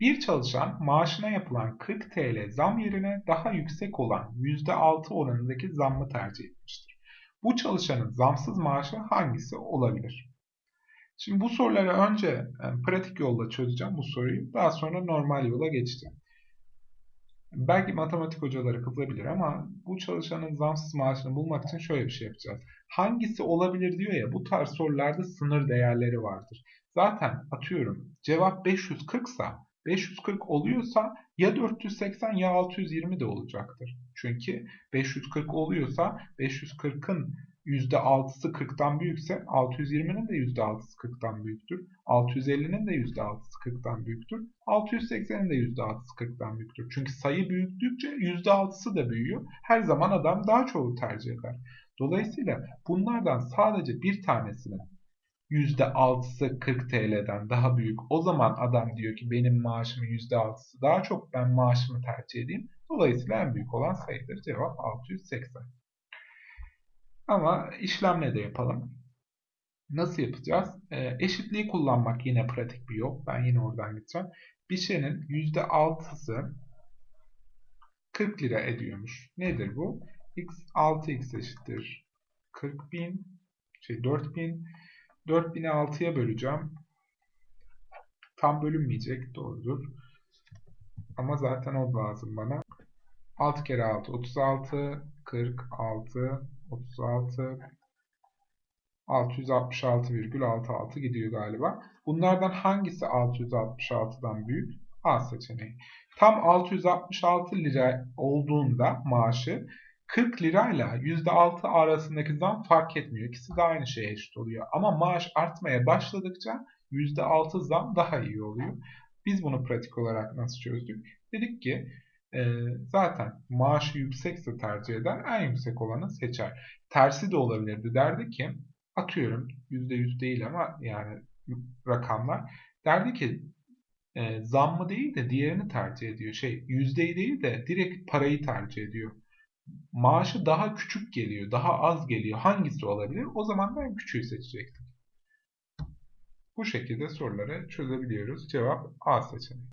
Bir çalışan maaşına yapılan 40 TL zam yerine daha yüksek olan %6 oranındaki zammı tercih etmiştir. Bu çalışanın zamsız maaşı hangisi olabilir? Şimdi bu soruları önce yani pratik yolla çözeceğim bu soruyu. Daha sonra normal yola geçeceğim. Belki matematik hocaları kızabilir ama bu çalışanın zamsız maaşını bulmak için şöyle bir şey yapacağız. Hangisi olabilir diyor ya bu tarz sorularda sınır değerleri vardır. Zaten atıyorum cevap 540 sa 540 oluyorsa ya 480 ya 620 de olacaktır. Çünkü 540 oluyorsa 540'ın %6'sı 40'tan büyükse 620'nin de %6'sı 40'tan büyüktür. 650'nin de %6'sı 40'tan büyüktür. 680'in de %6'sı 40'tan büyüktür. Çünkü sayı büyüktükçe %6'sı da büyüyor. Her zaman adam daha çoğu tercih eder. Dolayısıyla bunlardan sadece bir tanesinin %6'sı 40 TL'den daha büyük. O zaman adam diyor ki benim maaşımın %6'sı daha çok ben maaşımı tercih edeyim. Dolayısıyla en büyük olan sayıdır. Cevap 680. Ama işlemle de yapalım. Nasıl yapacağız? E, eşitliği kullanmak yine pratik bir yol. Ben yine oradan gideceğim. Bir şeyin %6'sı 40 lira ediyormuş. Nedir bu? x 6x eşittir 40 bin, şey 4000. 4000'i 6'ya böleceğim. Tam bölünmeyecek. Doğrudur. Ama zaten o lazım bana. 6 kere 6 36 46 36 666,66 gidiyor galiba. Bunlardan hangisi 666'dan büyük? A seçeneği. Tam 666 lira olduğunda maaşı 40 lirayla %6 arasındaki zam fark etmiyor. İkisi de aynı şeye eşit oluyor. Ama maaş artmaya başladıkça %6 zam daha iyi oluyor. Biz bunu pratik olarak nasıl çözdük? Dedik ki e, zaten maaşı yüksekse tercih eder, en yüksek olanı seçer. Tersi de olabilirdi. Derdi ki atıyorum %100 değil ama yani rakamlar derdi ki e, zammı değil de diğerini tercih ediyor. Şey yüzdeyi değil de direkt parayı tercih ediyor. Maaşı daha küçük geliyor, daha az geliyor. Hangisi olabilir? O zaman ben küçüğü seçecektim. Bu şekilde soruları çözebiliyoruz. Cevap A seçeneği.